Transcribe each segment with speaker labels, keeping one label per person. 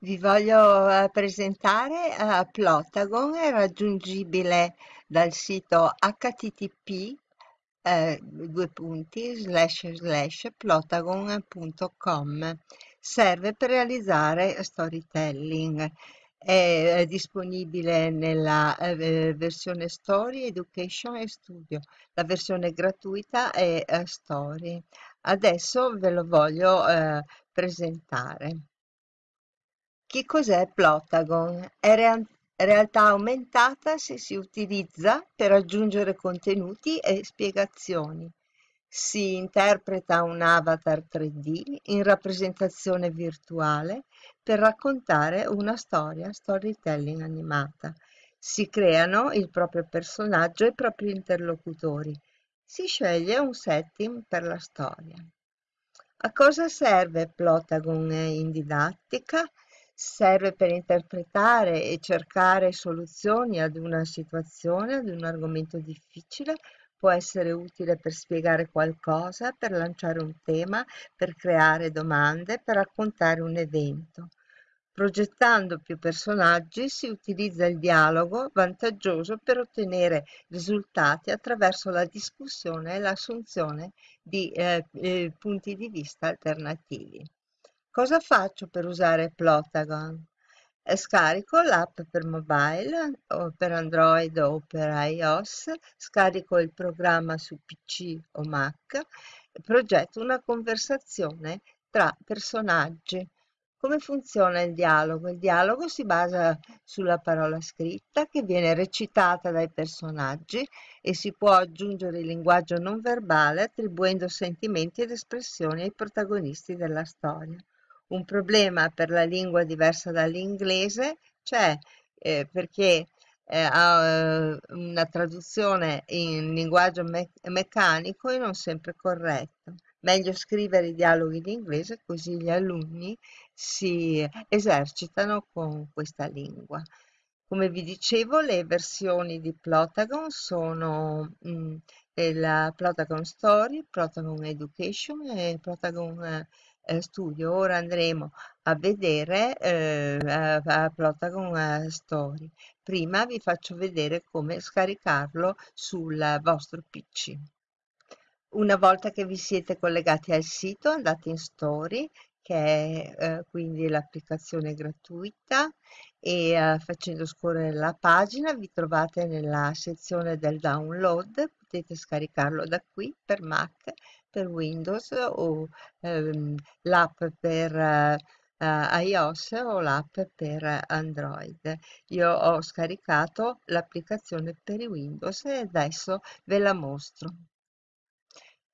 Speaker 1: Vi voglio eh, presentare eh, Plotagon, è raggiungibile dal sito http eh, due punti slash slash plotagon.com. Serve per realizzare storytelling. È disponibile nella eh, versione Story, Education e Studio. La versione gratuita è eh, Story. Adesso ve lo voglio eh, presentare. Che cos'è Plotagon? È rea- realtà aumentata se si utilizza per aggiungere contenuti e spiegazioni. Si interpreta un avatar 3D in rappresentazione virtuale per raccontare una storia, storytelling animata. Si creano il proprio personaggio e i propri interlocutori. Si sceglie un setting per la storia. A cosa serve Plotagon in didattica? Serve per interpretare e cercare soluzioni ad una situazione, ad un argomento difficile, può essere utile per spiegare qualcosa, per lanciare un tema, per creare domande, per raccontare un evento. Progettando più personaggi si utilizza il dialogo vantaggioso per ottenere risultati attraverso la discussione e l'assunzione di eh, eh, punti di vista alternativi. Cosa faccio per usare Plotagon? Eh, scarico l'app per mobile o per Android o per iOS, scarico il programma su PC o Mac progetto una conversazione tra personaggi. Come funziona il dialogo? Il dialogo si basa sulla parola scritta che viene recitata dai personaggi e si può aggiungere il linguaggio non verbale attribuendo sentimenti ed espressioni ai protagonisti della storia un problema per la lingua diversa dall'inglese c'è eh, perché eh, ha eh, una traduzione in linguaggio me meccanico e non sempre corretto. Meglio scrivere i dialoghi in inglese così gli alunni si esercitano con questa lingua. Come vi dicevo, le versioni di Plotagon sono mh, mm, la Plotagon Story, Plotagon Education e Plotagon eh, studio. Ora andremo a vedere eh, a Plotagon eh, Story. Prima vi faccio vedere come scaricarlo sul vostro PC. Una volta che vi siete collegati al sito andate in Story che è eh, quindi l'applicazione gratuita e eh, facendo scorrere la pagina vi trovate nella sezione del download, potete scaricarlo da qui per Mac, per Windows o ehm, l'app per eh, iOS o l'app per Android. Io ho scaricato l'applicazione per Windows e adesso ve la mostro.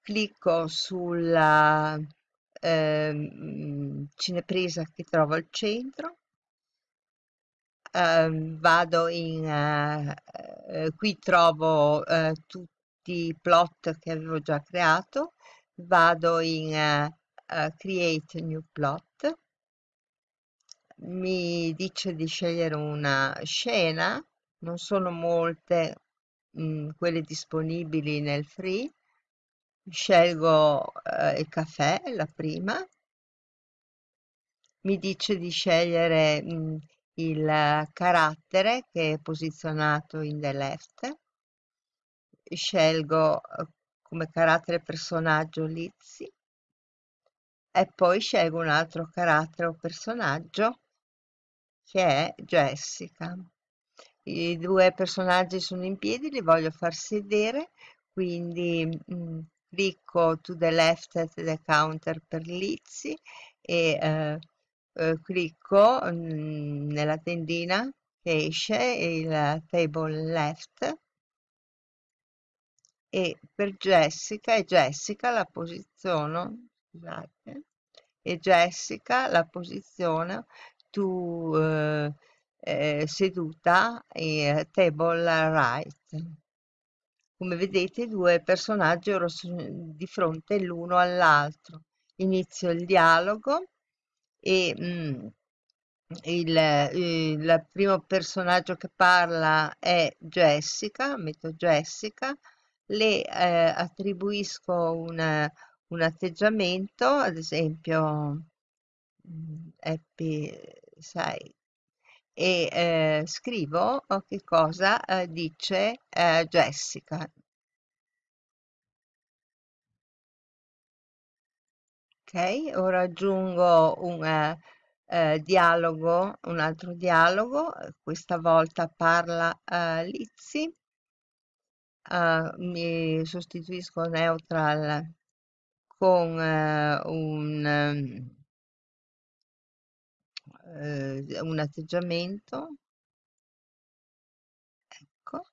Speaker 1: Clicco sulla eh, cinepresa che trovo al centro, eh, vado in, eh, qui trovo eh, tutti i plot che avevo già creato, vado in eh, create new plot, mi dice di scegliere una scena, non sono molte mh, mm, quelle disponibili nel free, scelgo eh, il caffè, la prima, mi dice di scegliere mh, mm, il carattere che è posizionato in the left, scelgo eh, come carattere personaggio Lizzie e poi scelgo un altro carattere o personaggio che è Jessica. I due personaggi sono in piedi, li voglio far sedere, quindi mh, mm, clicco to the left at the counter per Lizzie e eh, eh, clicco mh, mm, nella tendina che esce il table left e per Jessica e Jessica la posiziono scusate e Jessica la posiziono tu eh, eh, seduta e table right come vedete i due personaggi ora sono di fronte l'uno all'altro. Inizio il dialogo e mm, il, il, primo personaggio che parla è Jessica, metto Jessica, le eh, attribuisco un, un atteggiamento, ad esempio mm, happy 6 e eh, scrivo oh, che cosa eh, dice eh, Jessica. Ok, ora aggiungo un eh, eh, dialogo, un altro dialogo, questa volta parla eh, Eh, mi sostituisco neutral con eh, un, ehm, eh, un atteggiamento, ecco,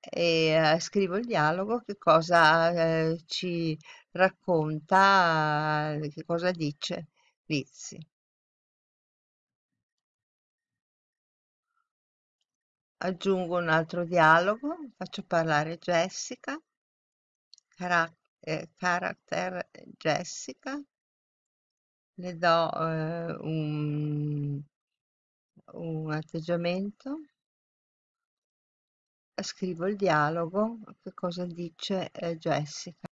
Speaker 1: e eh, scrivo il dialogo, che cosa eh, ci racconta, che cosa dice Lizzie. Aggiungo un altro dialogo, faccio parlare Jessica, cara- eh, character Jessica, le do eh, un, un atteggiamento, scrivo il dialogo, che cosa dice eh, Jessica.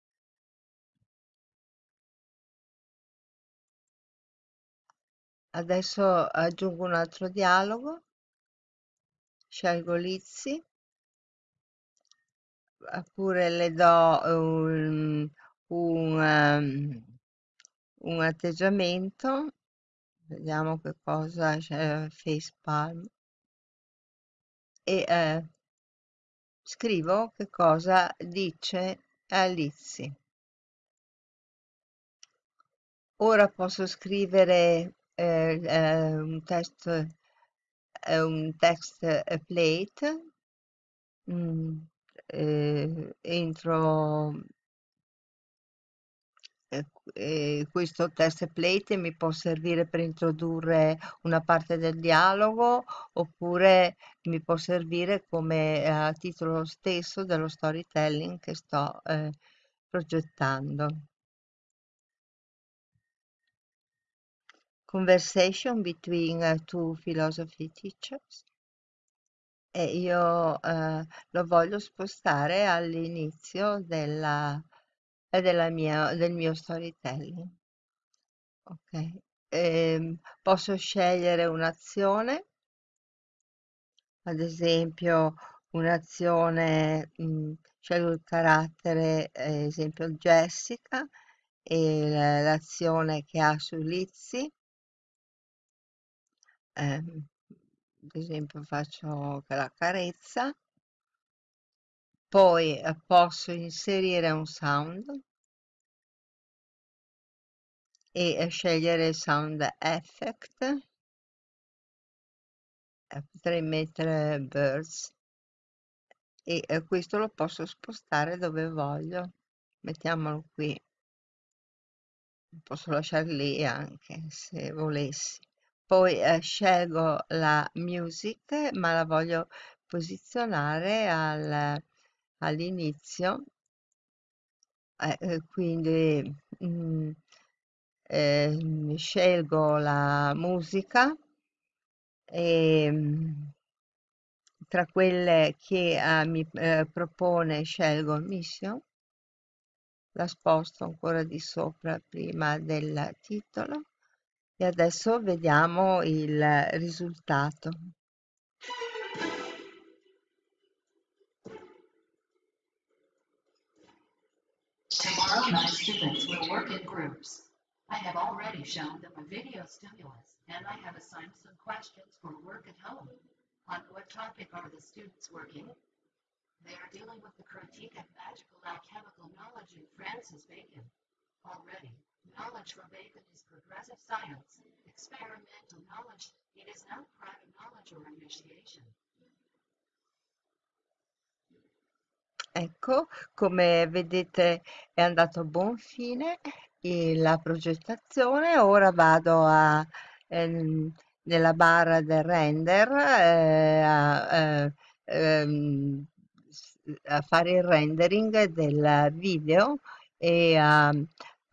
Speaker 1: Adesso aggiungo un altro dialogo, scelgo Lizzie, oppure le do un, un, un atteggiamento, vediamo che cosa c'è, face palm, e eh, scrivo che cosa dice Lizzie. Ora posso scrivere eh, eh, un testo, eh, un text plate, mm, eh, entro eh, questo test plate mi può servire per introdurre una parte del dialogo oppure mi può servire come eh, titolo stesso dello storytelling che sto eh, progettando. Conversation between uh, two philosophy teachers. E io eh, lo voglio spostare all'inizio della, della mia, del mio storytelling. Ok, ehm, posso scegliere un'azione, ad esempio un'azione, mh, scelgo il carattere, eh, esempio Jessica, e l'azione che ha su Lizzie, ehm, ad esempio faccio la carezza, poi eh, posso inserire un sound. E eh, scegliere sound effect. Eh, potrei mettere birds. E questo lo posso spostare dove voglio. Mettiamolo qui. Posso lasciare lì anche se volessi poi eh, scelgo la music ma la voglio posizionare al, all'inizio. Eh, quindi mm, eh, scelgo la musica e mm, tra quelle che eh, mi eh, propone scelgo Mission. La sposto ancora di sopra prima del titolo e adesso vediamo il risultato Tomorrow my students will work in groups. I have already shown them a video stimulus and I have assigned some questions for work at home. On what topic are the students working? They are dealing with the critique of magical alchemical knowledge in Francis Bacon. Already, knowledge from Bacon is progressive science, experimental knowledge. It is not private knowledge or initiation. Ecco, come vedete è andato a buon fine la progettazione. Ora vado a, ehm, nella barra del render eh, a, eh, ehm, a fare il rendering del video e uh,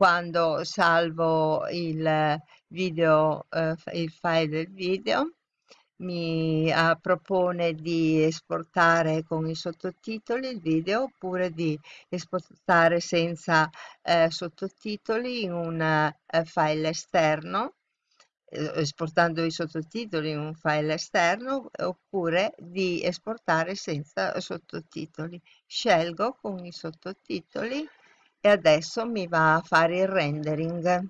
Speaker 1: quando salvo il video, uh, il file del video, mi uh, propone di esportare con i sottotitoli il video oppure di esportare senza sottotitoli in un file esterno eh, esportando i sottotitoli in un file esterno oppure di esportare senza sottotitoli. Scelgo con i sottotitoli e adesso mi va a fare il rendering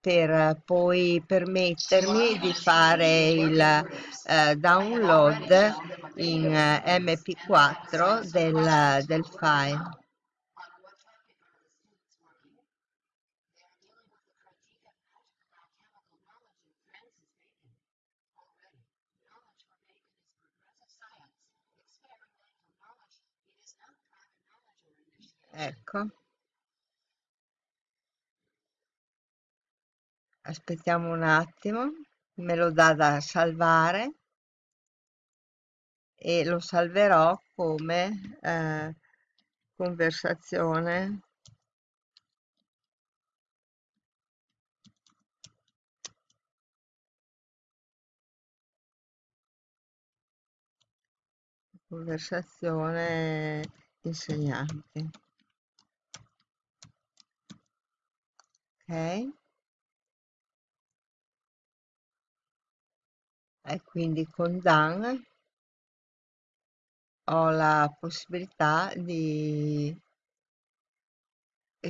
Speaker 1: per poi permettermi di fare il eh, download in eh, mp4 del, del file. Ecco, aspettiamo un attimo, me lo dà da salvare. E lo salverò come eh, conversazione. Conversazione insegnante. Ok e quindi con Dan ho la possibilità di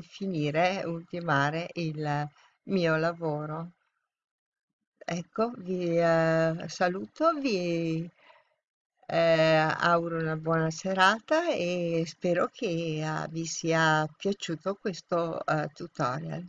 Speaker 1: finire, ultimare il mio lavoro. Ecco, vi eh, saluto, vi eh, auguro una buona serata e spero che eh, vi sia piaciuto questo eh, tutorial.